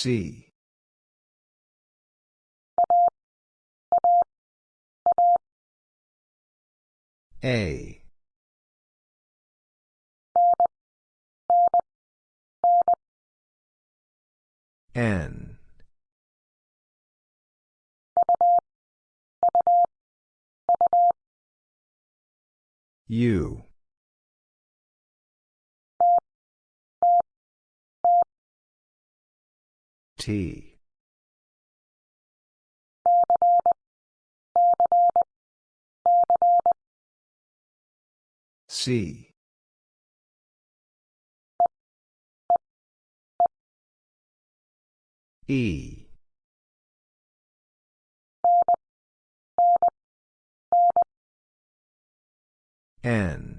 C. A. N. U. T. C. E. N.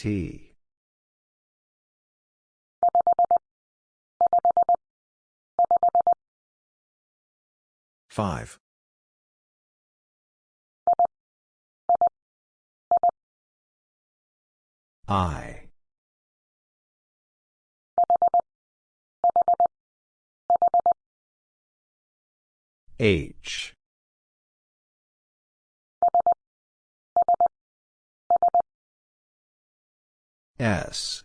T. Five. I. H. S.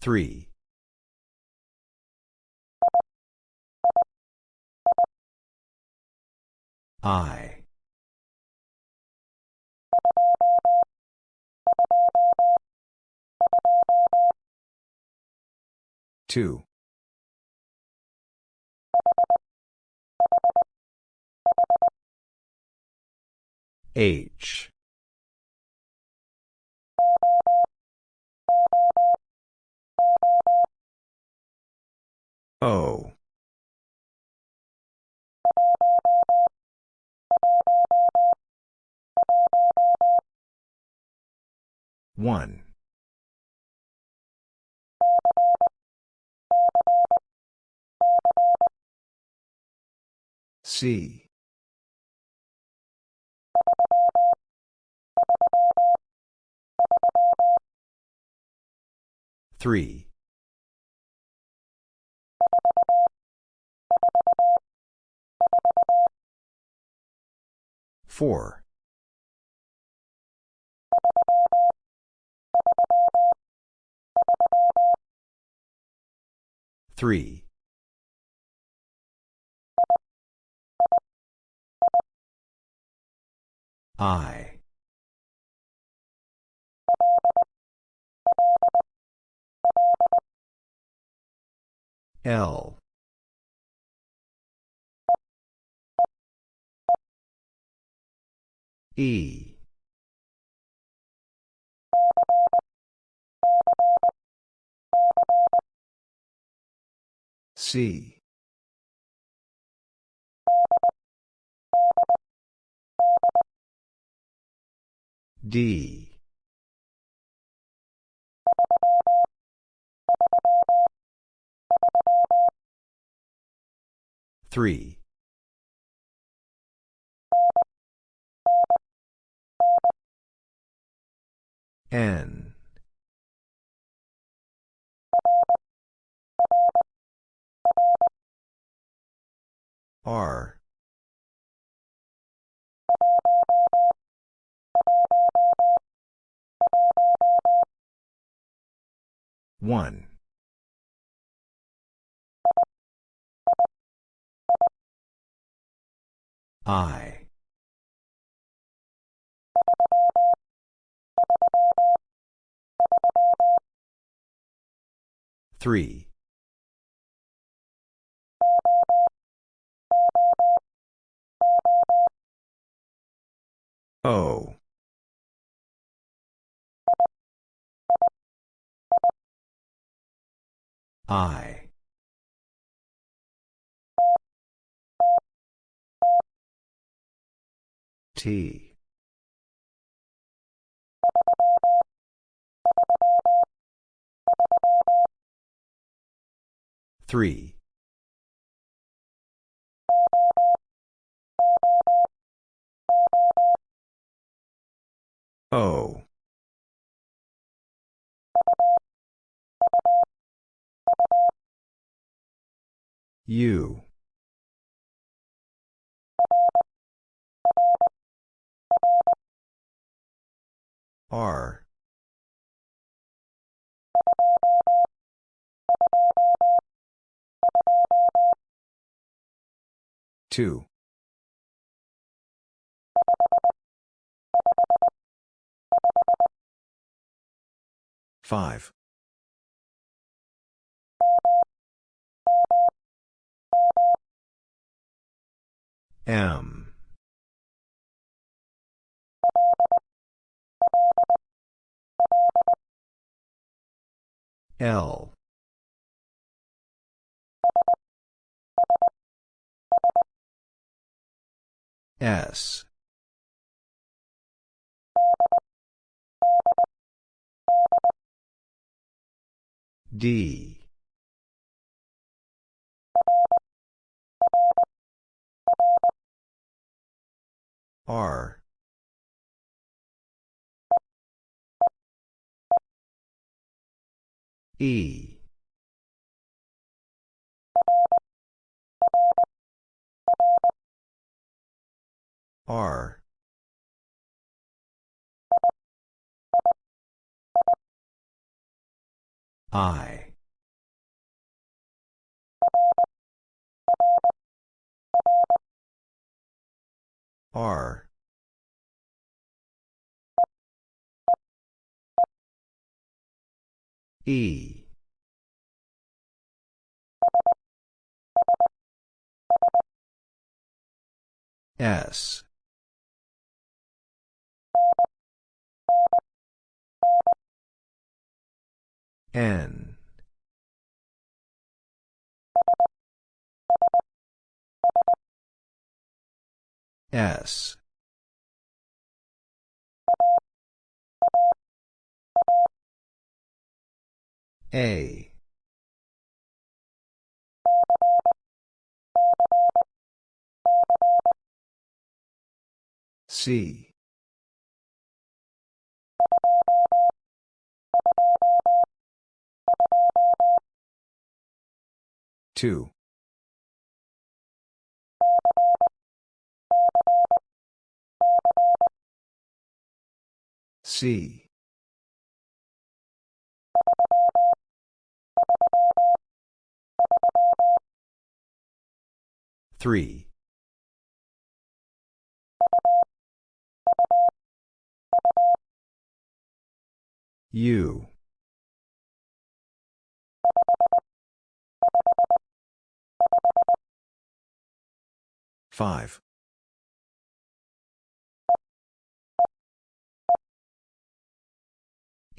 Three. I. Two. H. O. One. C. Three. Four. Three. I. L. E. C. D. Three. N. R. One. I. Three. O. I. T. Three. O. U. R. Two. Five. M. L. S. D. R. E. R. I. R. E. S. N. S. A. C. Two. C. Three. U. Five.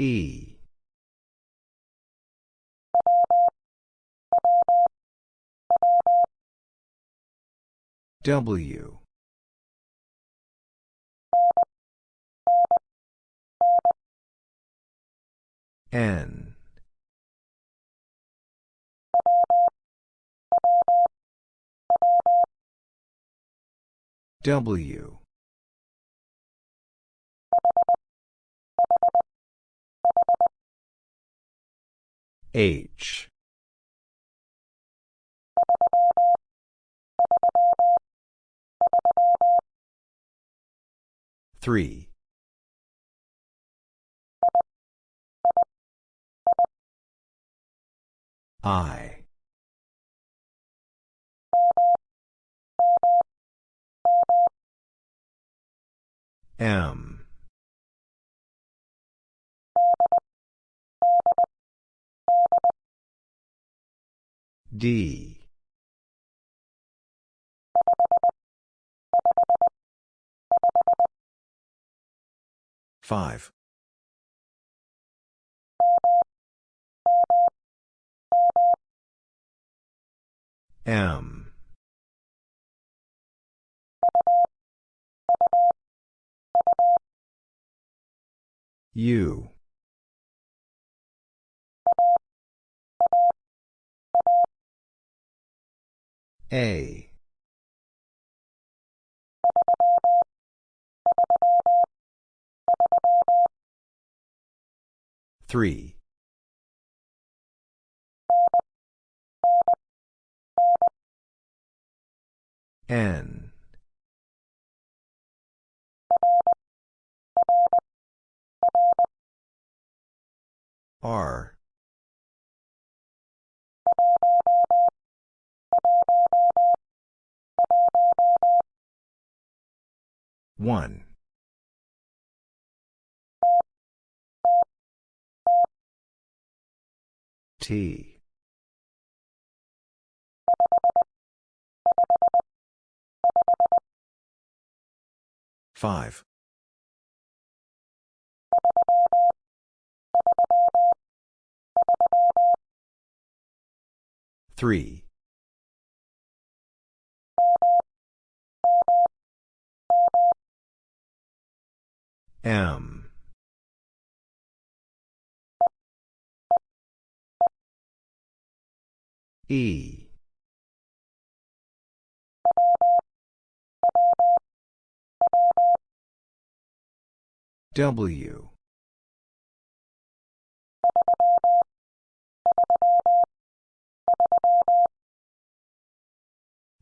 E. W. N. W. H. Three. I. M. D. Five. M. U. A. Three. N. R. One. T. Five. Three. M. E. W.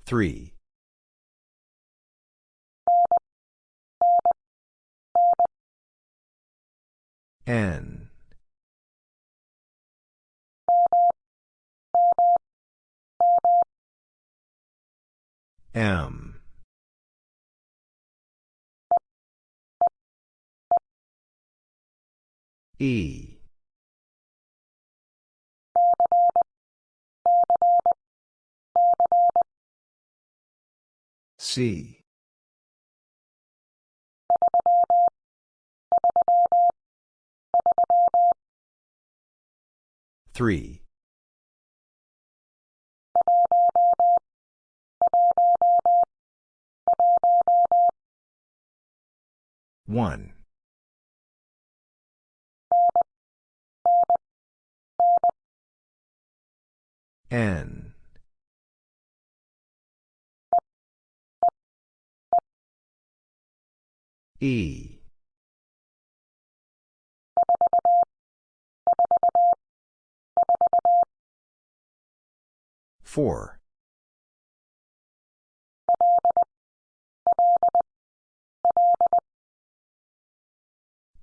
Three. N. M. E. C. Three. One. N. E. Four.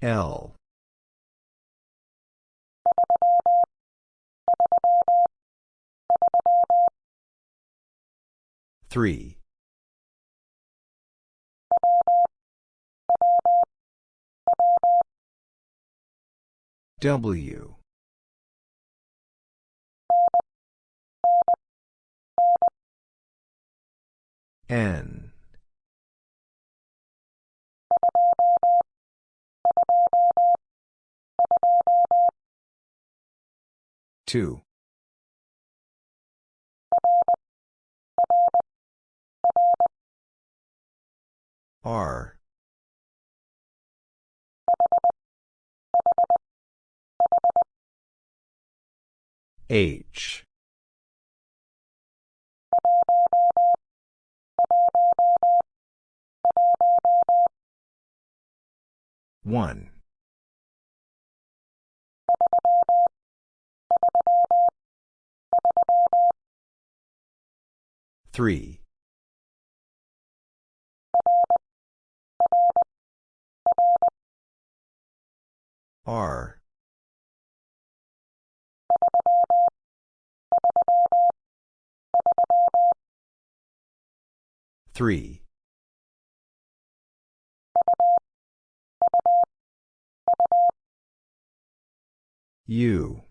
L. Three. W. N. Two. R. H. One. Three. R. Three. U.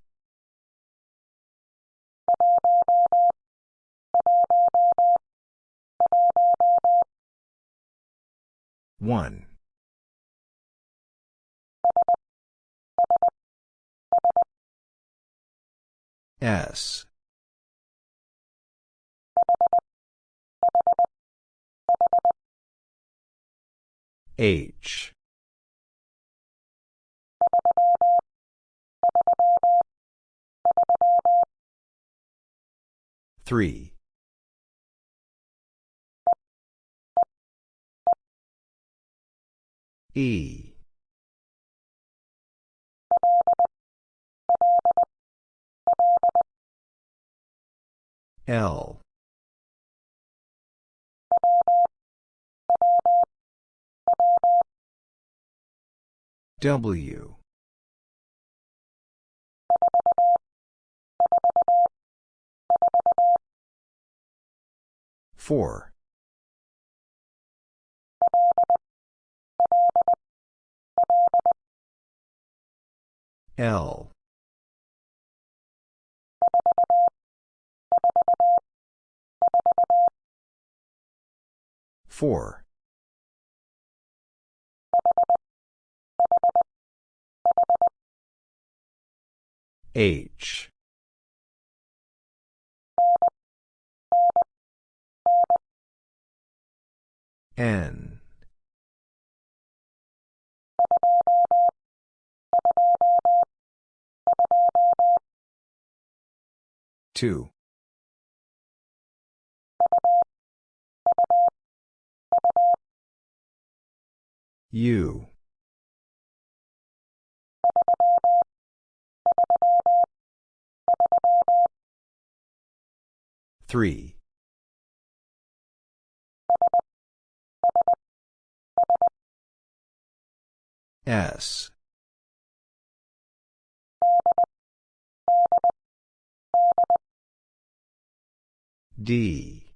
One. S. H. Three. E. L. W. Four. L. Four. H. N. Two. U. Three. S. D.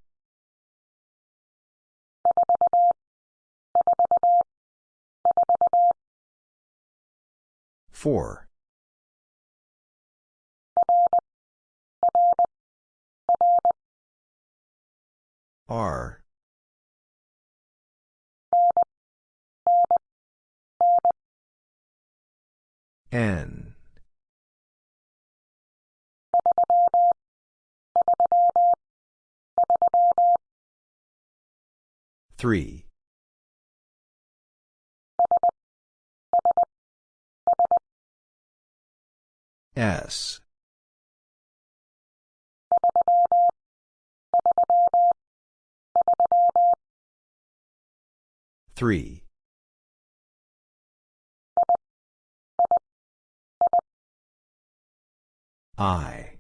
Four. R. N. Three. S. Three. I.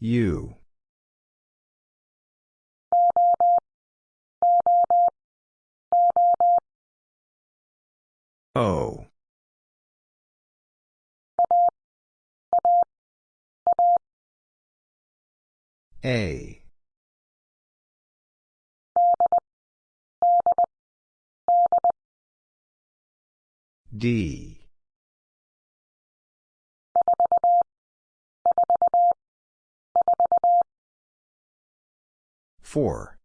U. O. A. D. Four.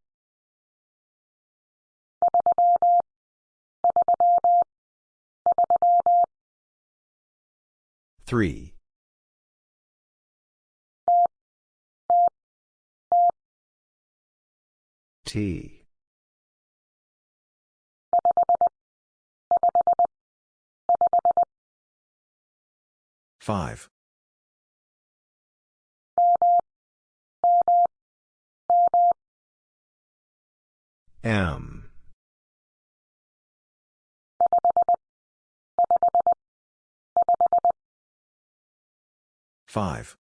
Three. T. Five. M. Five.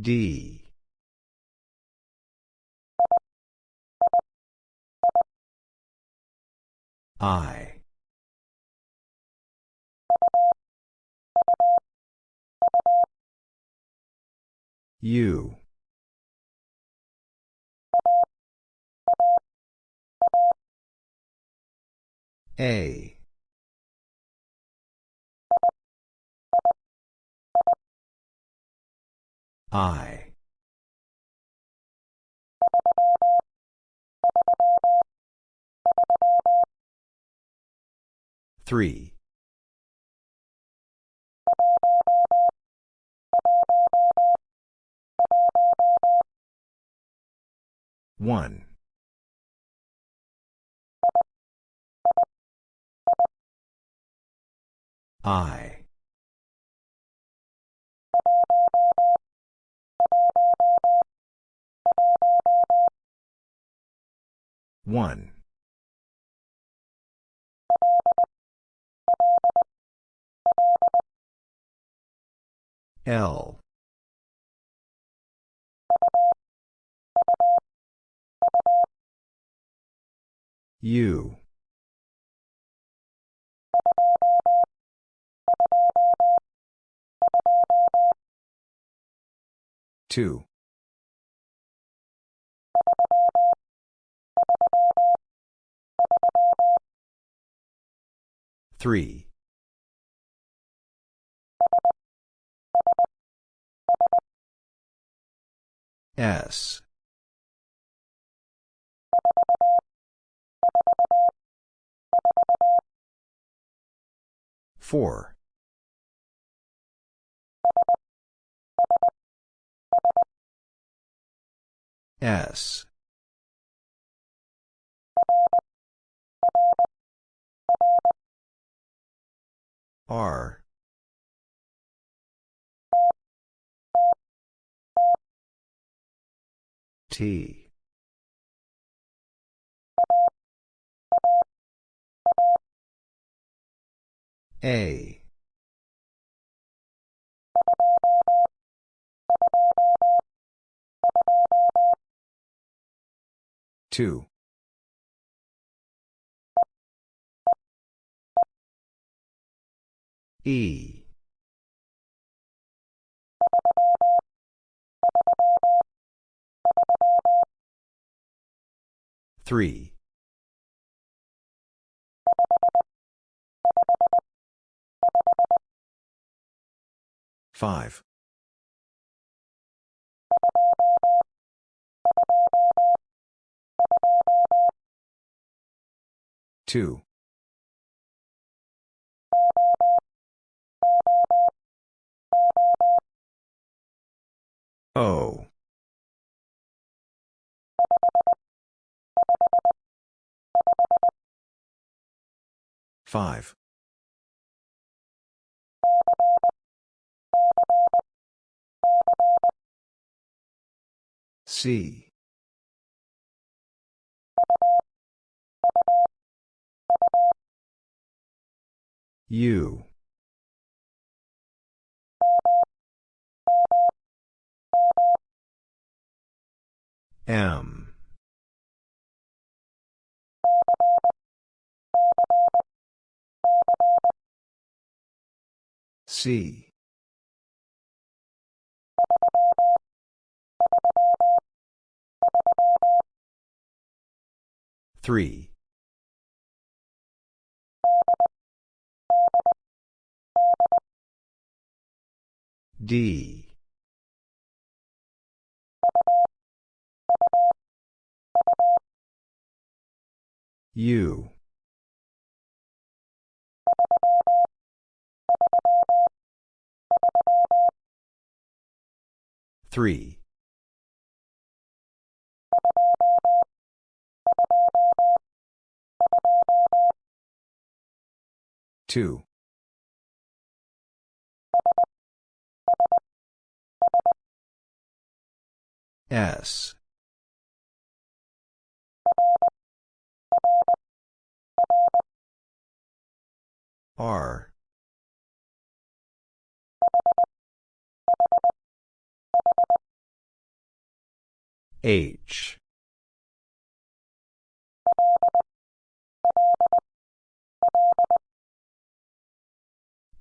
D. I. U. A. I. Three. One. I. 1. L. U. Two. Three. S. Four. S. R. T. A. Two. E. Three. Five. Two. O. Five. C. U. M. C. Three. D. U. Three. Two. S. R. H.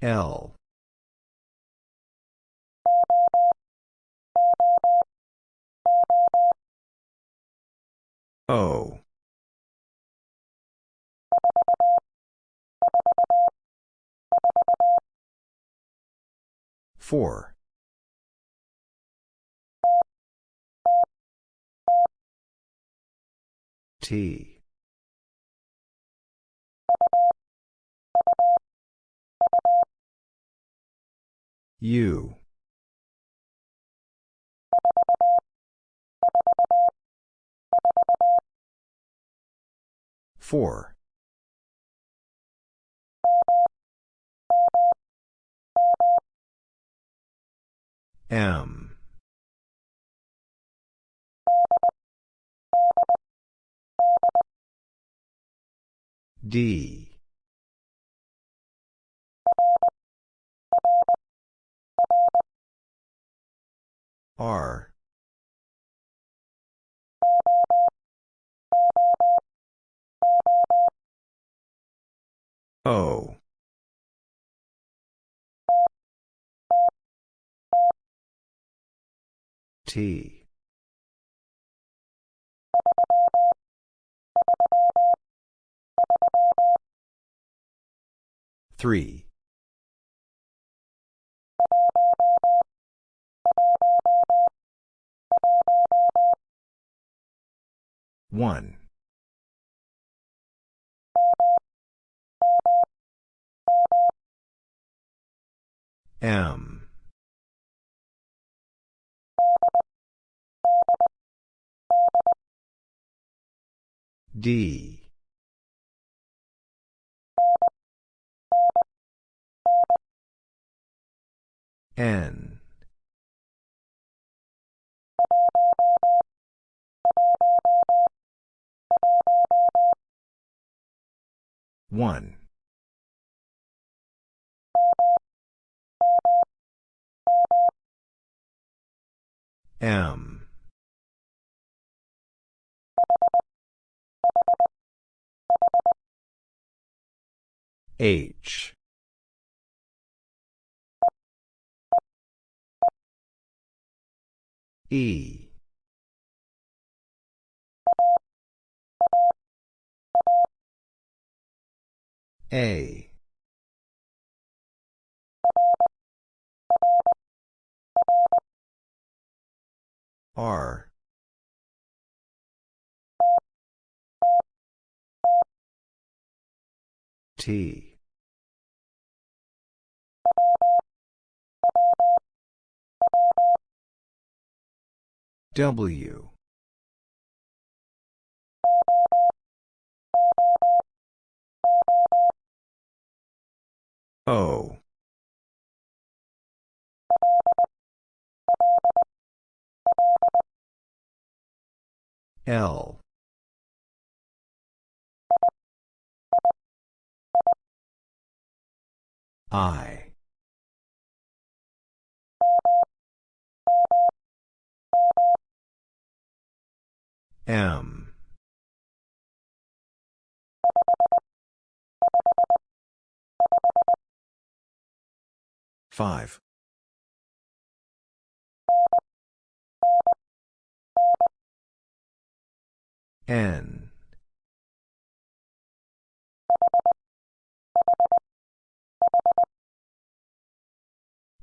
L. O. Four. T. U. Four. M. D. R. O. T. Three. One. M. D. N. One. M. H. E. A. R. T. W. O. L. I. M. Five. N.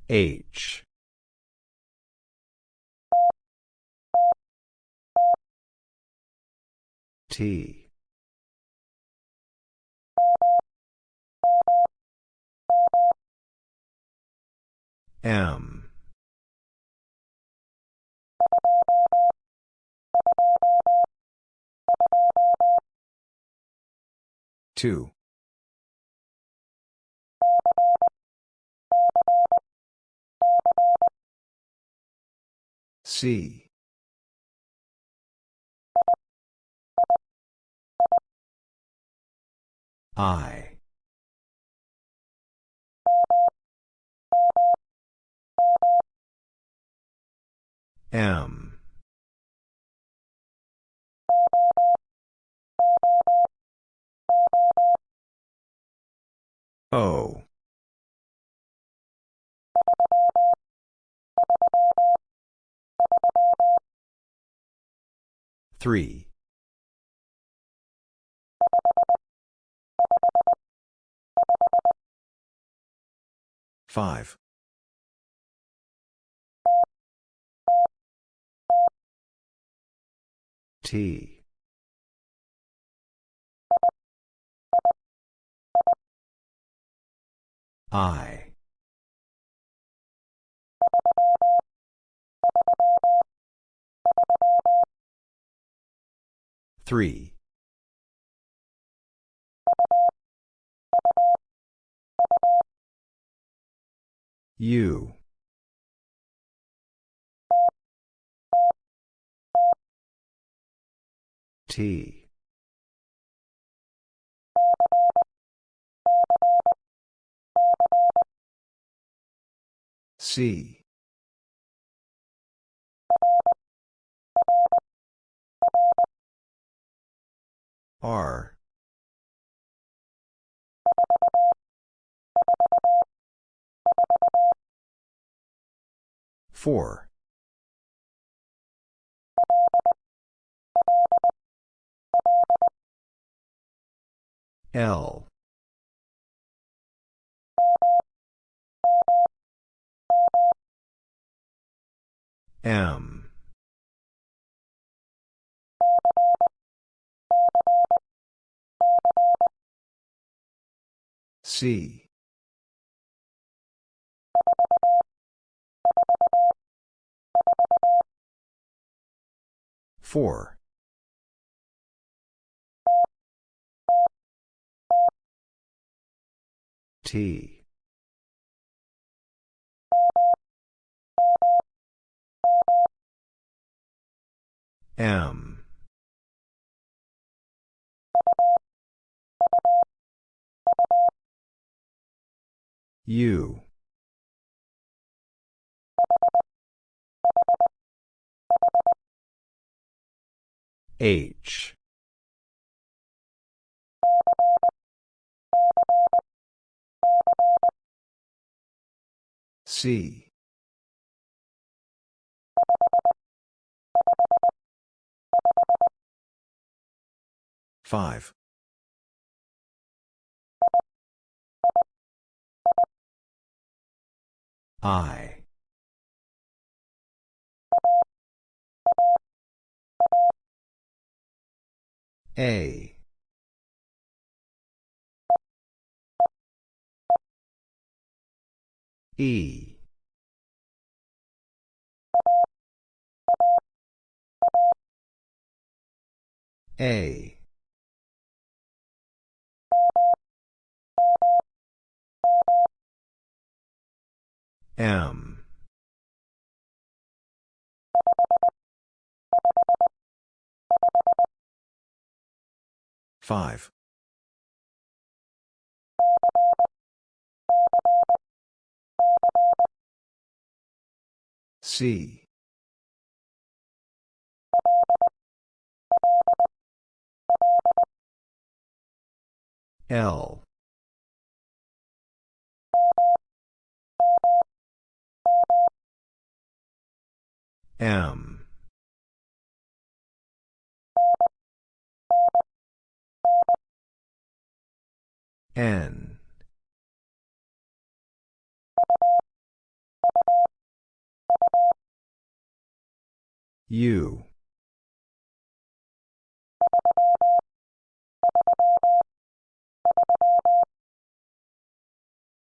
H. T. M. Two. C. I. M. O. Three. Five. T. I. Three. U T. C. R. Four. L. M. C. Four. T. M. U. H. C. Five. I. A. E. A. M. Five. C. L. M. N. U.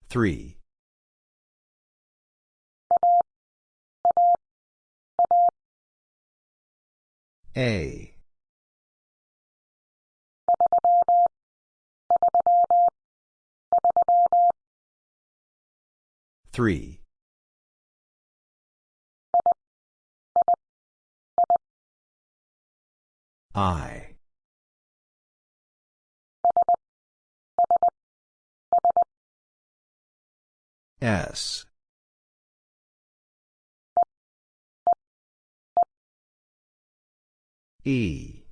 Three. A. Three. I. S. E.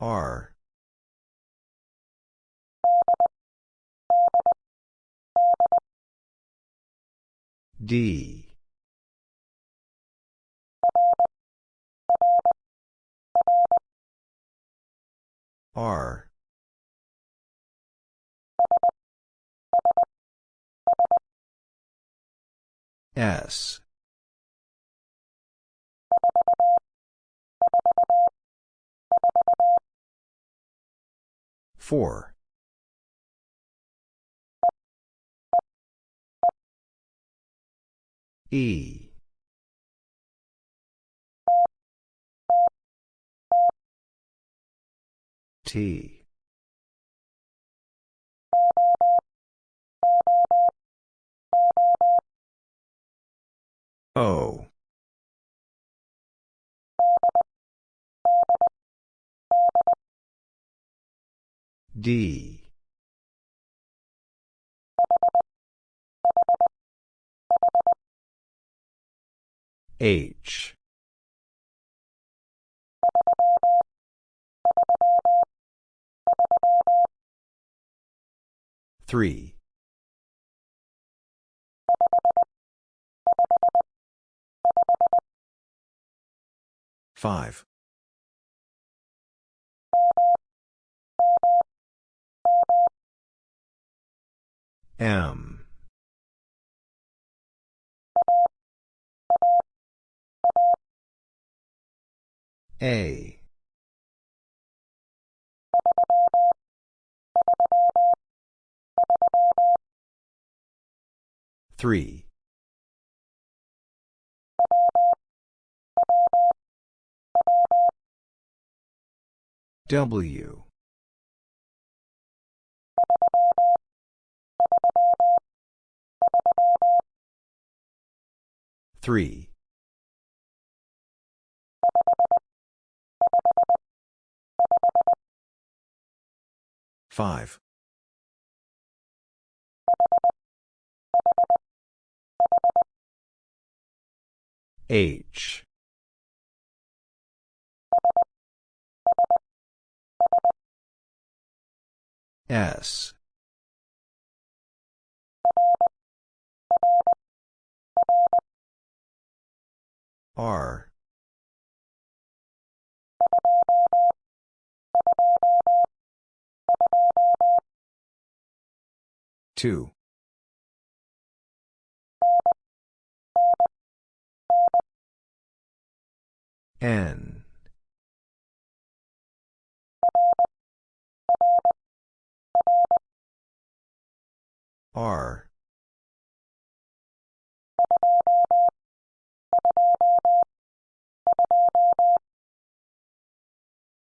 R. D. R. S. Four. E. T. O. D. H. Three. Five. M. A. Three. W. Three. Five. H. S. R. Two. N. R.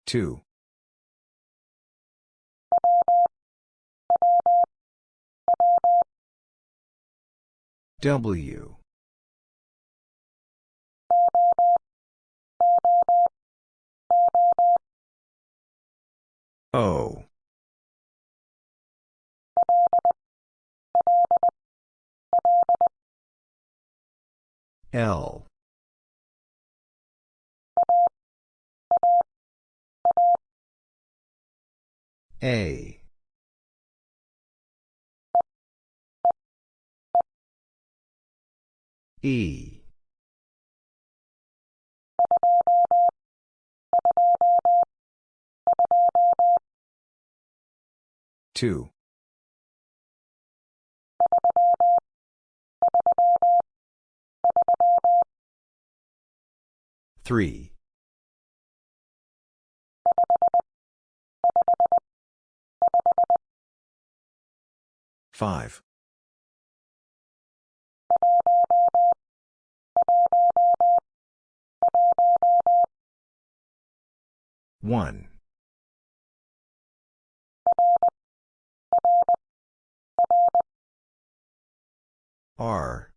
Two. W. O. L. A. E. Two. Three. Five. One. R.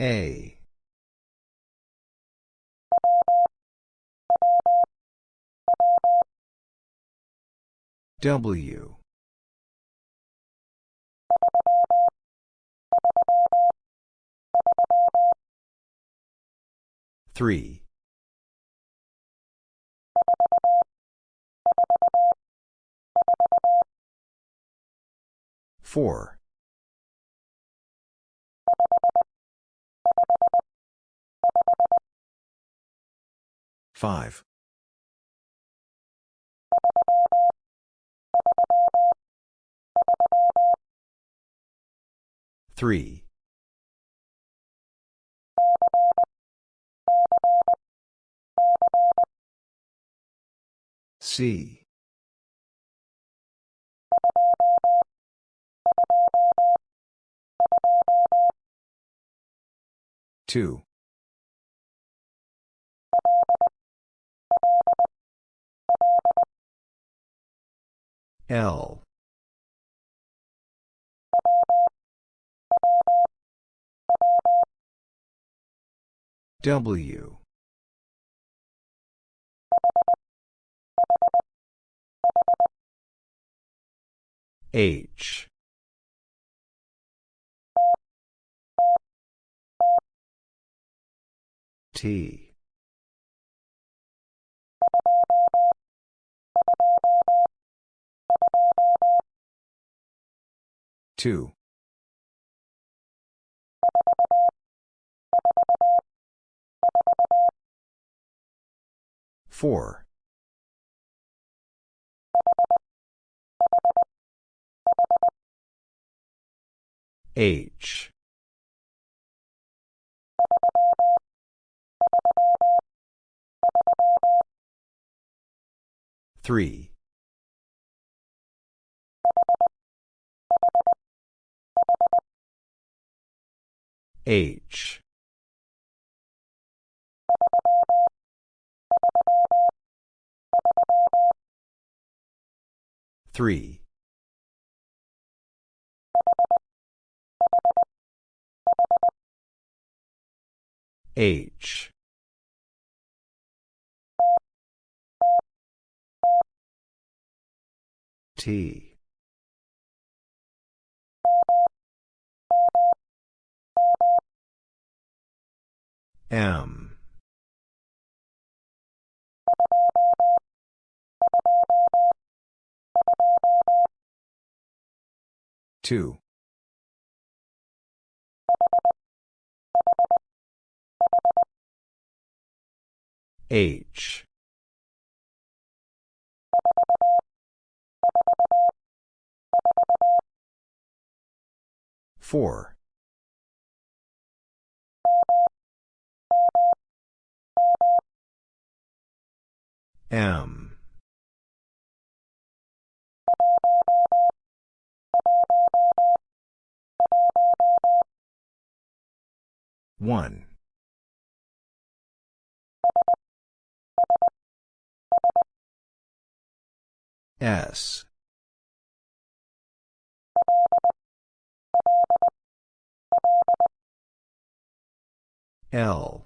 A. W. Three. Four. Five. Three. C. Two. L. W. H T. Two. Four. H. Three. H. Three. H. T. M. Two. H. Four. M. One. S. L.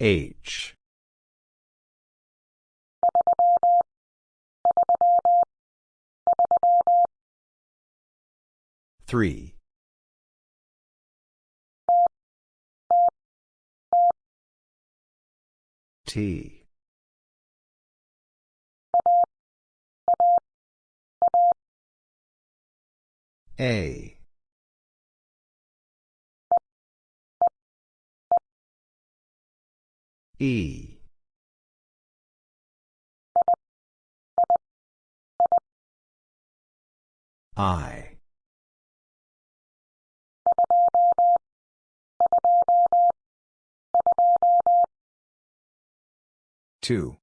H. Three. T. A. E. I. Two.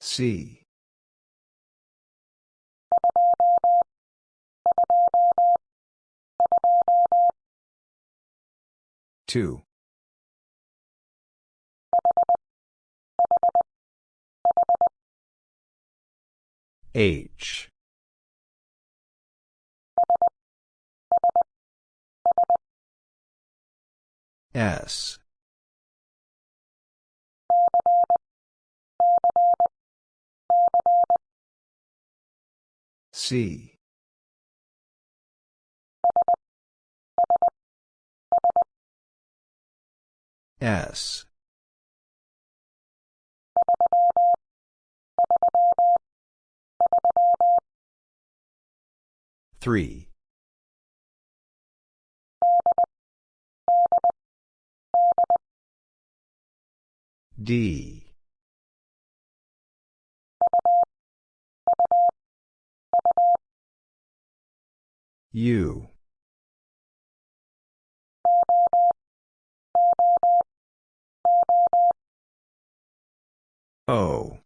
C. Two. H. S. C. S. Three. D. U. O.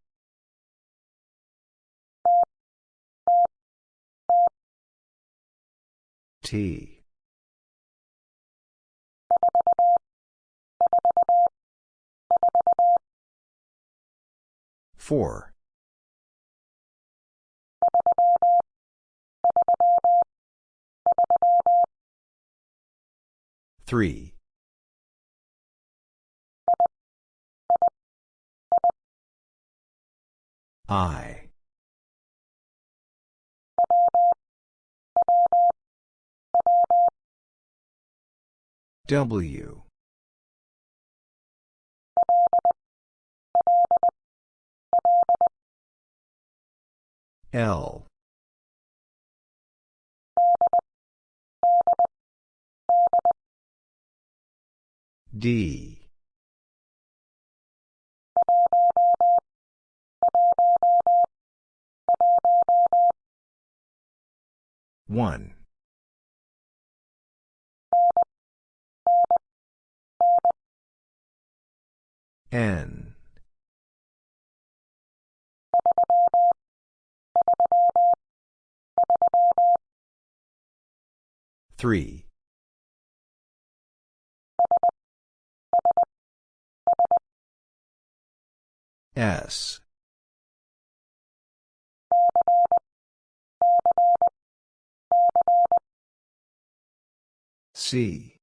T. Four. Three. I. W. L. D. One. N. Three. S. C.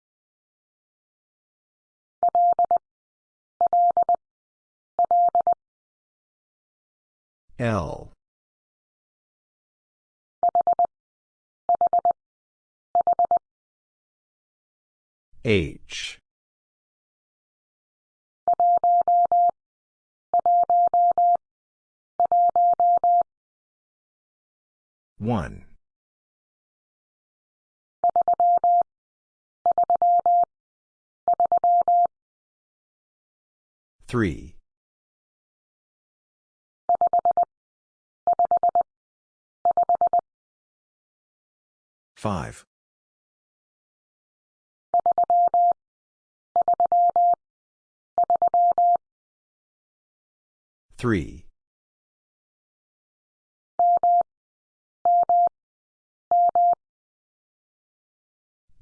L. H. One. Three. Five. Three.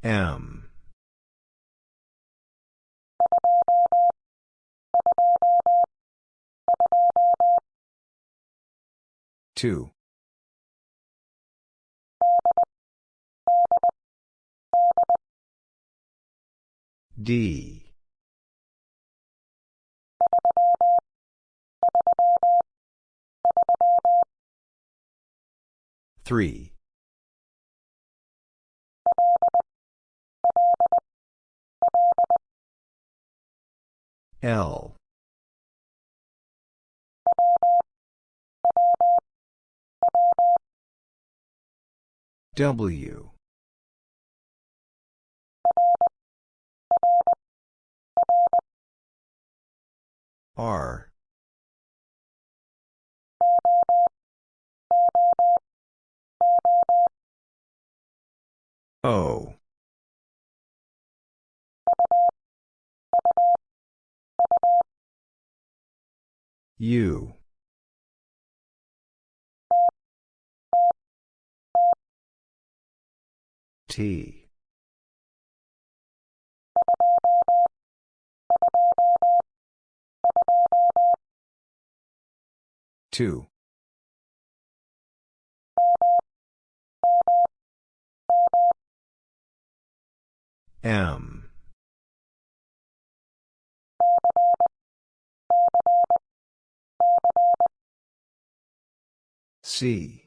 M. Two. D. Three. L. W. R. O. U. T. Two. M. C.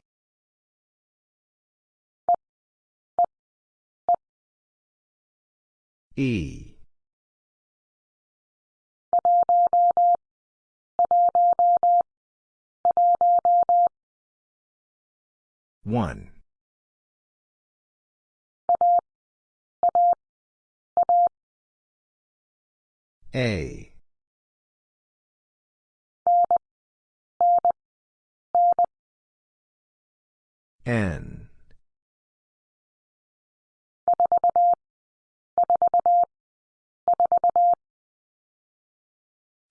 E. One. A. N.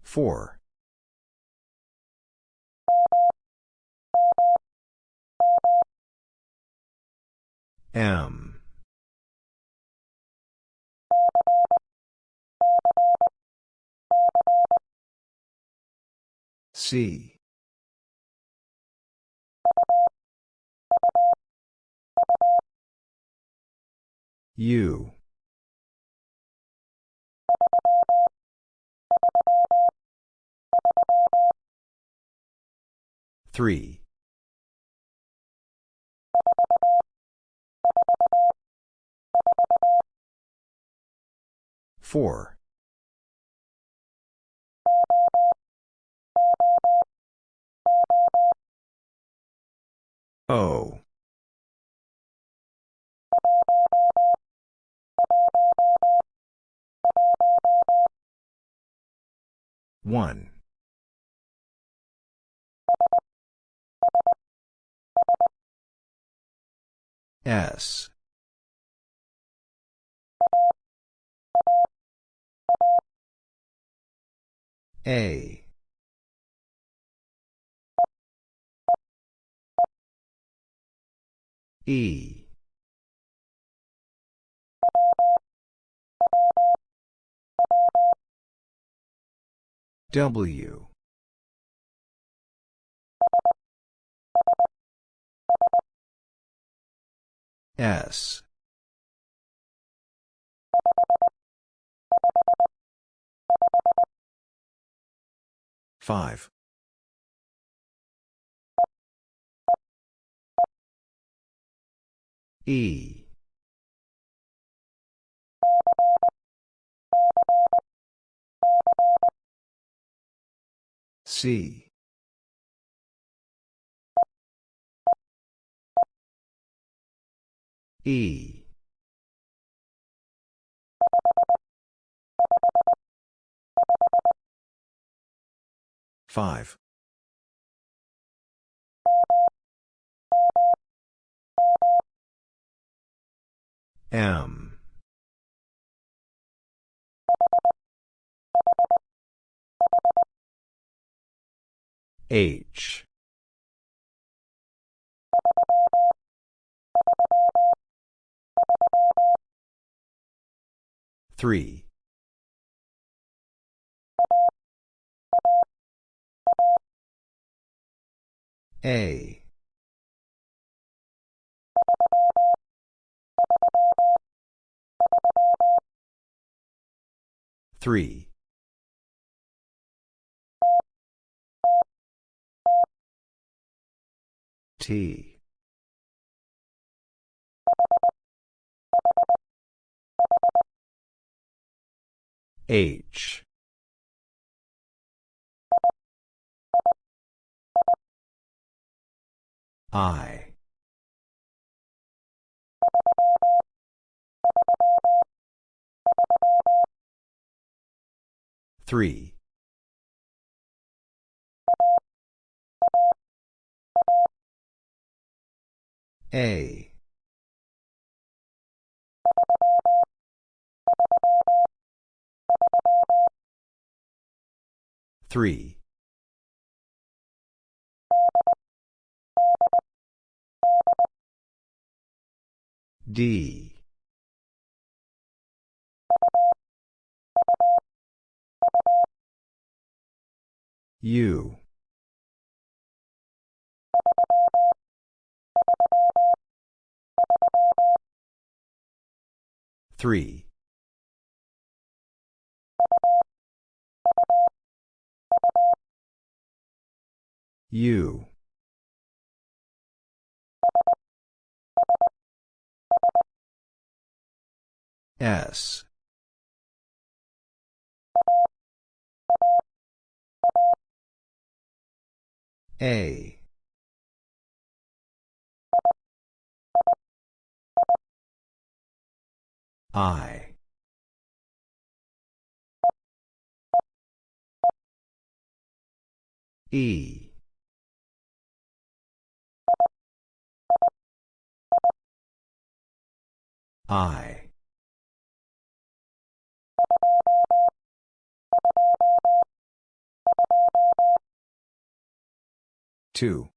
Four. M. C. U. Three. Four. O. One. S. A. E. W. S. Five. E. C. E. Five. M. H. Three. A. Three. T. H. I. Three. A. Three. D. U. Three. U. S. A. I. E. I. Two.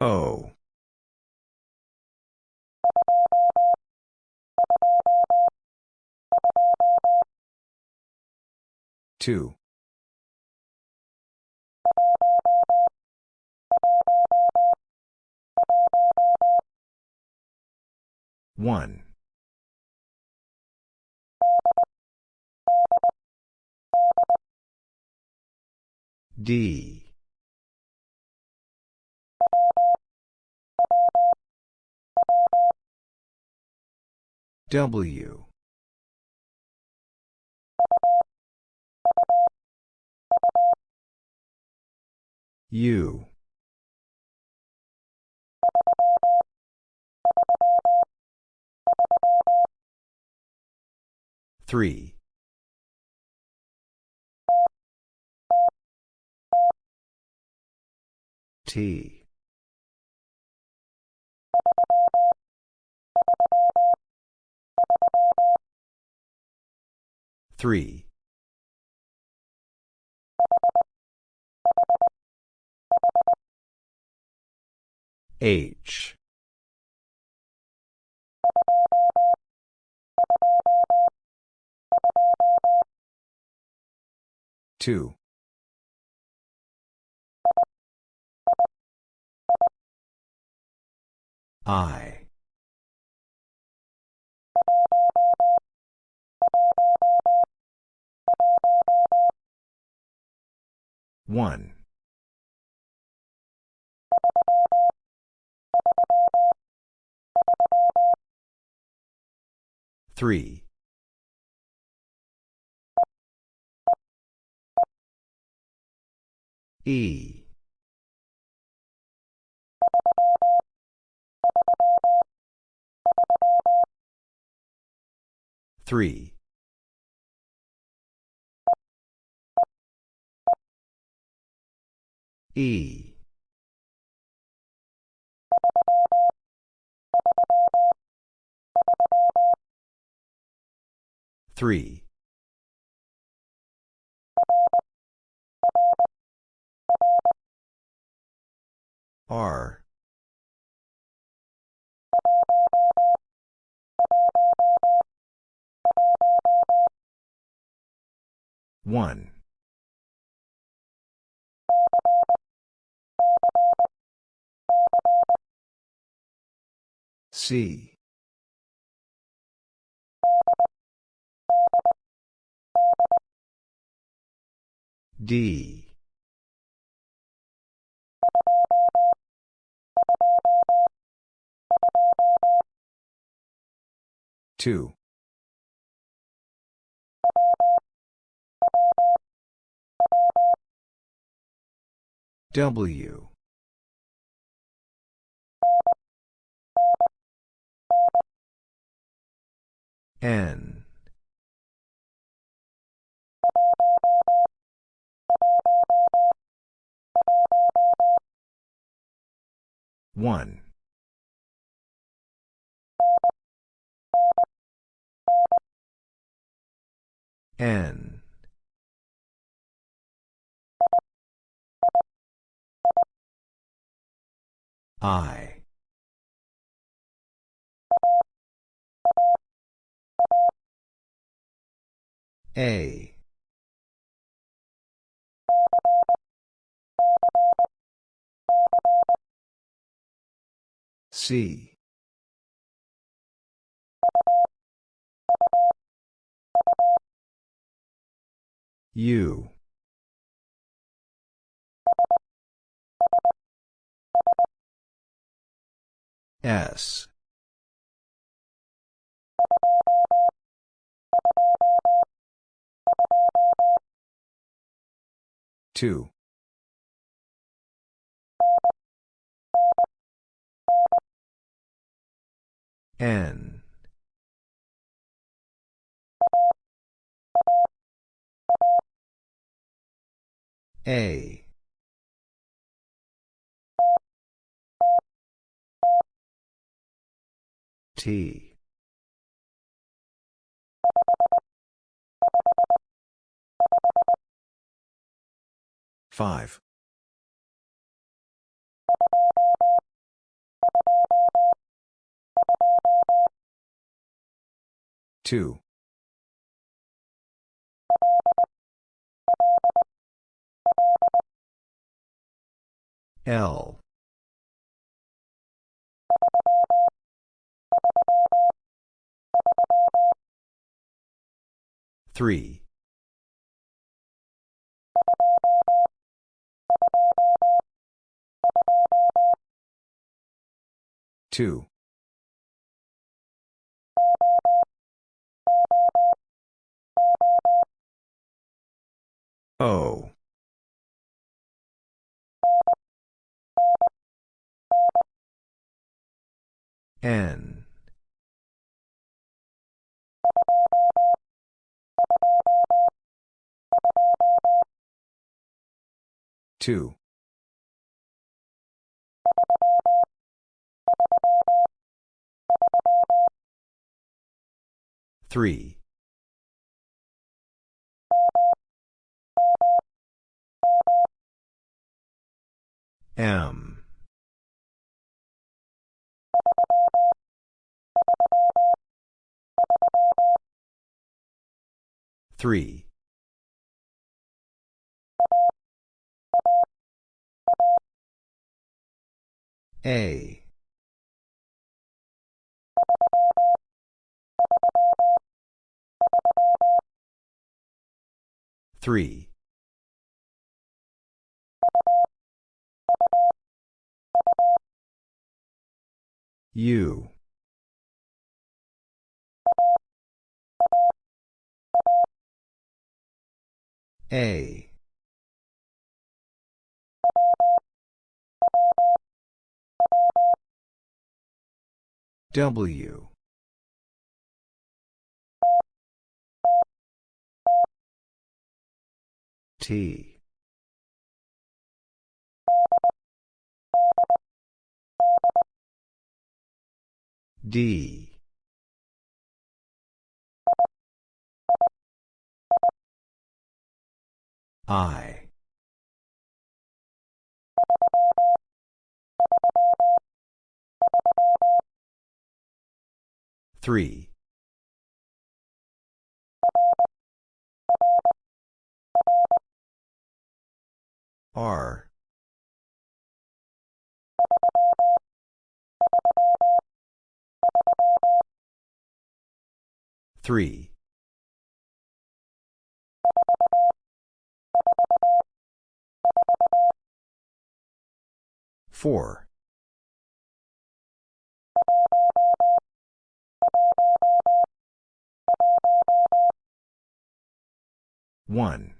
O. Two. One. D. W. U. Three. T. Three. H. Two. I. One. Three. E. Three. E. Three. R. One. C. D. Two. W. N. One. N. I. A. C. U. S. Two. N. A. T. Five. Two. L. Three. Two. O. N. Two. Three. M. Three. A. Three. U. A. W. T. D. I. Three. R. Three. Four. One.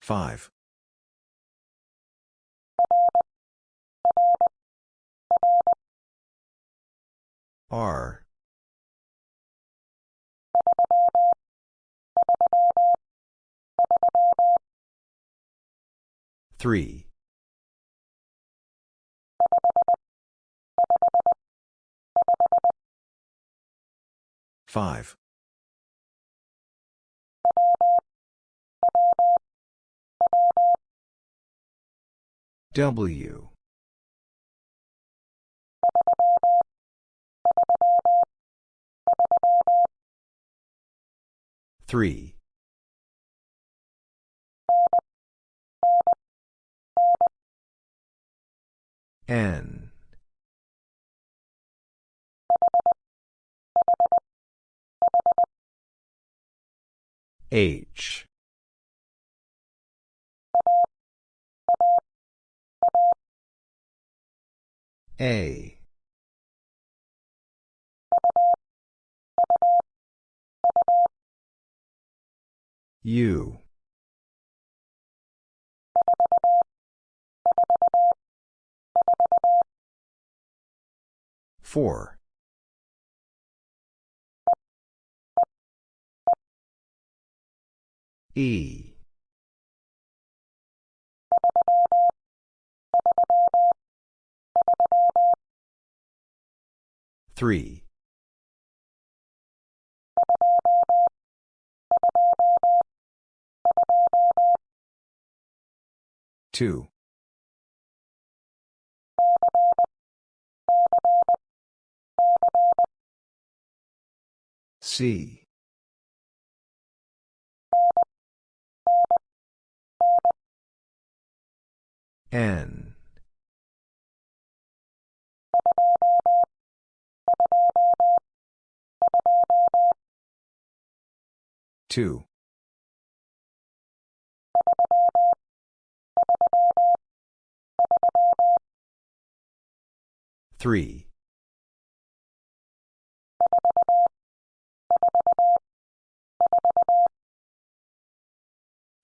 Five. R. Three. Five. W. Three. N. H. A. U. Four. E. Three. Two. C. N. Two. Three.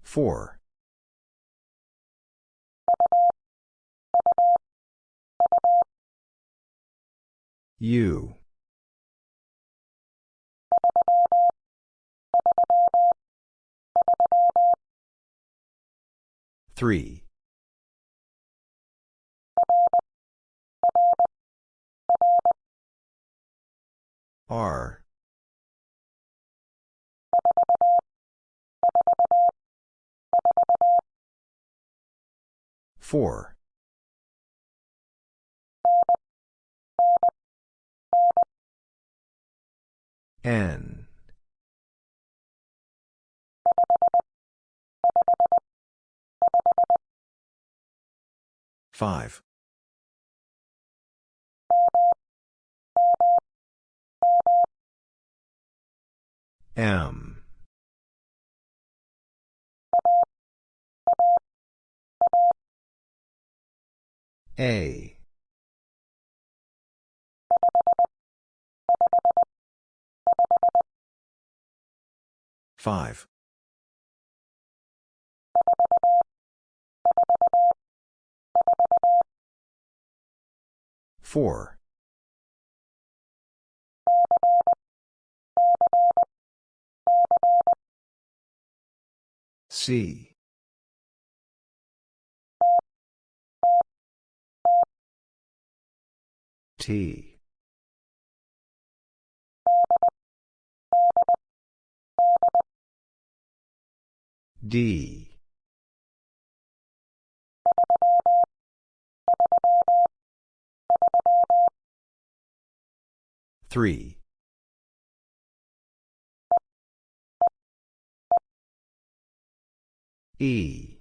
Four. U. Three. R. Four. N. Five. M. A. Five. Four. C. T. D. Three. E.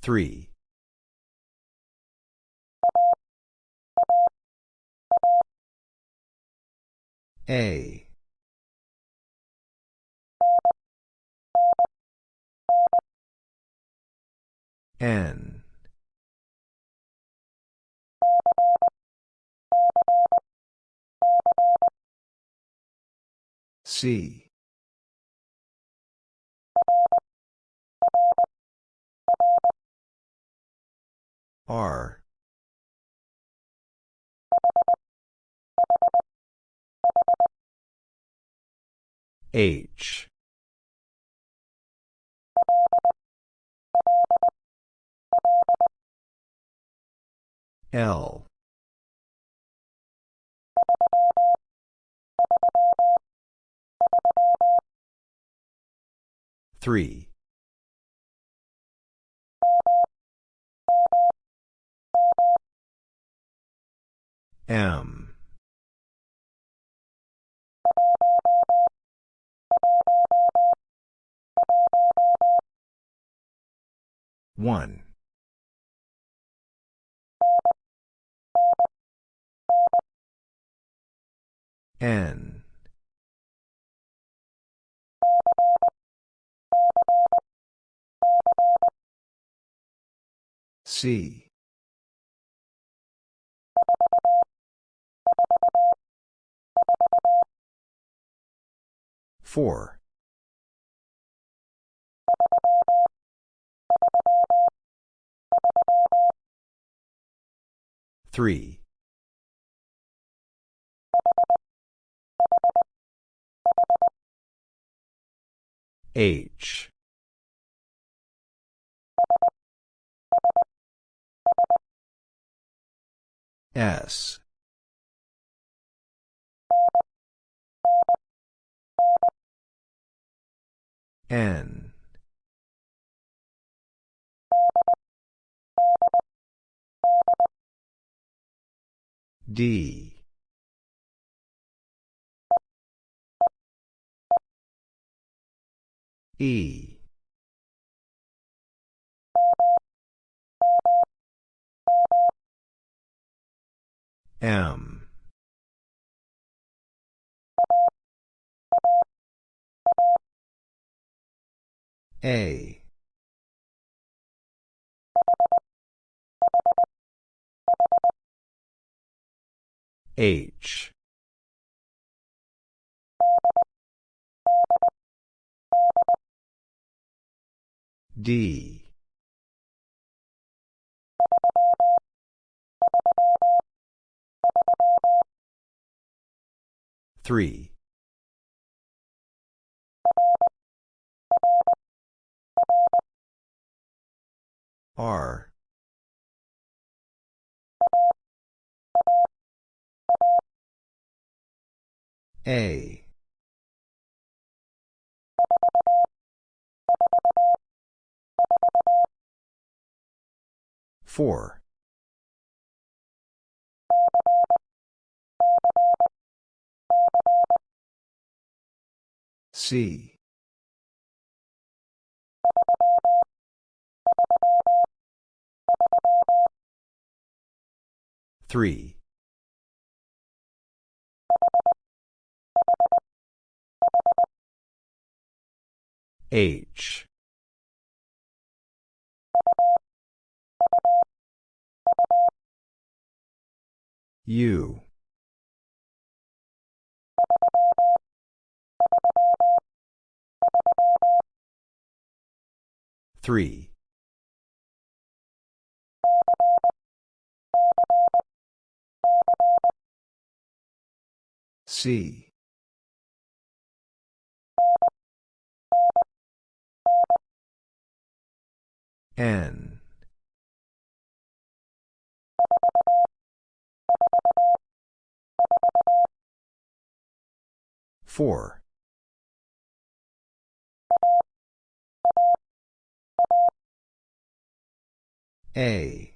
Three. A. N. C. R. H. L. Three. M. One. N. C. Four. Three. H. S. N. D. E. M. A. H. D. Three. R. A. Four. C. Three. H. U. Three. C. N. Four. A.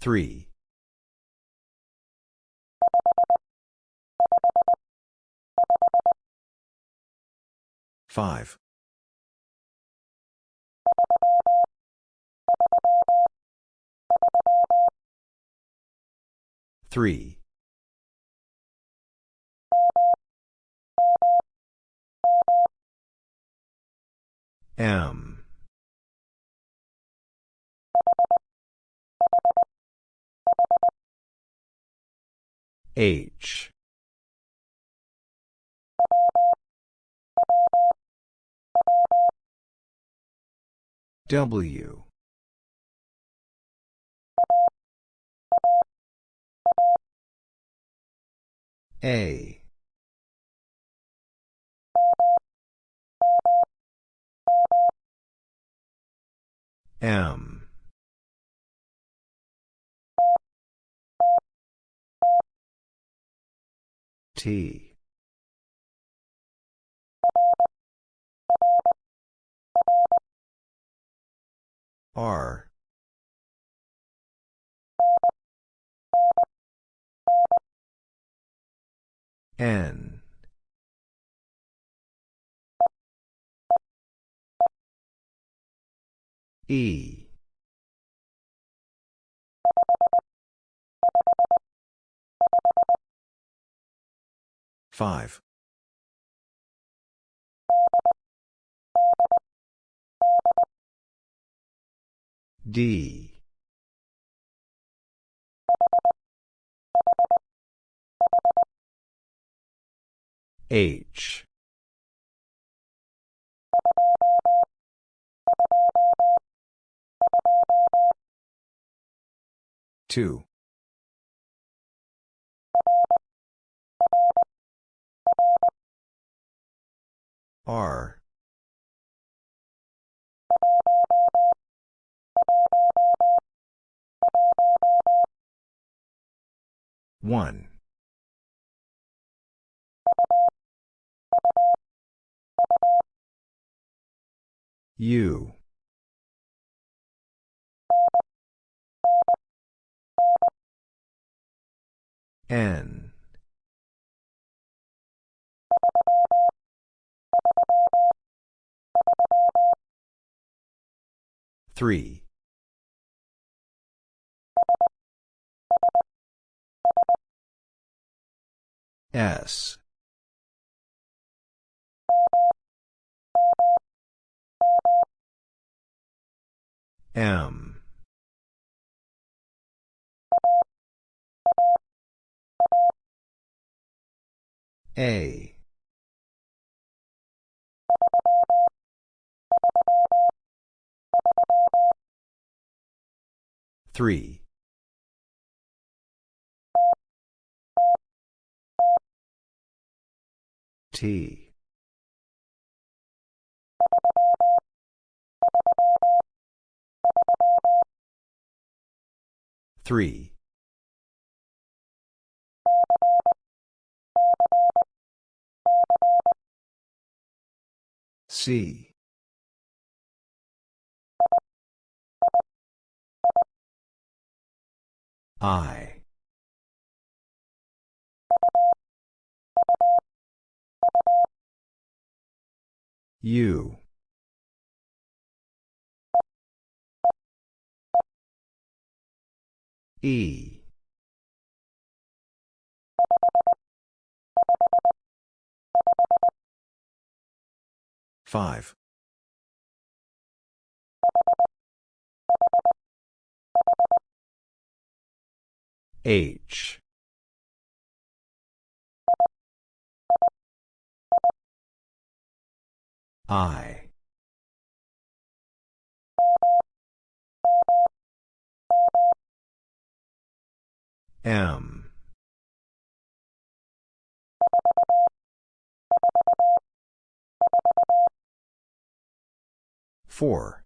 Three. Five. Three. M. H. W. A. M. T. R. N. E. Five. D. H. Two. R. One. U. N. 3. S. M. A. Three. T. Three. C. I. U. E. Five. H. I. M. Four.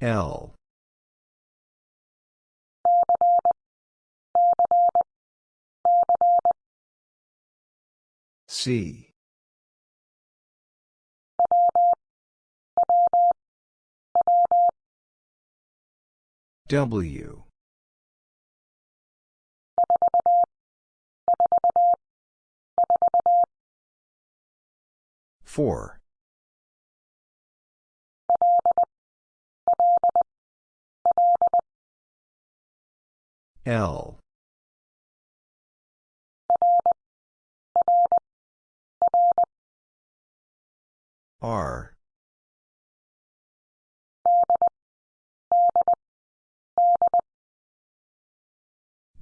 L. C. W. Four. L. R.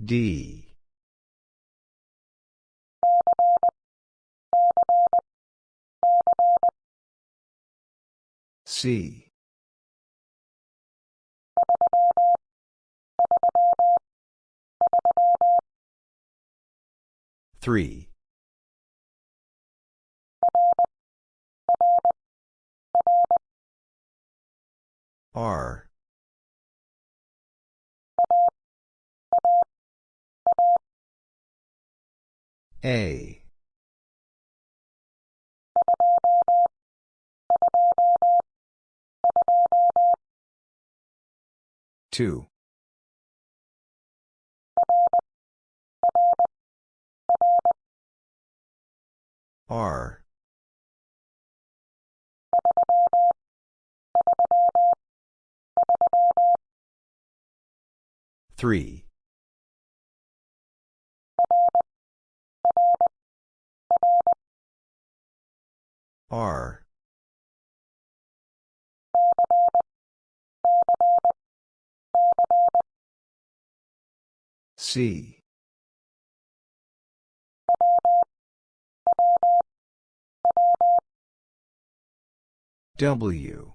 D. C. Three. R. A. Two. R. Three. R. C. W.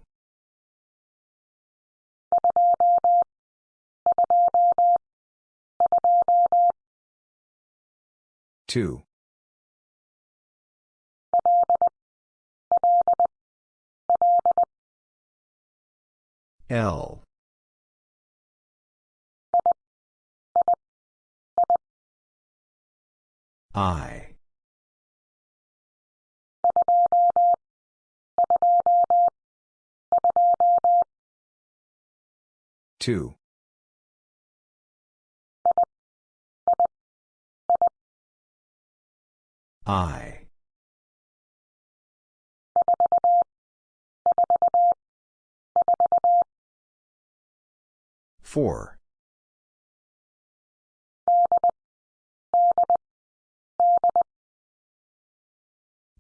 Two. L. I. Two. I. Four.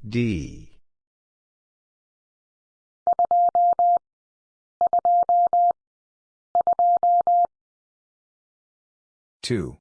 D. Two.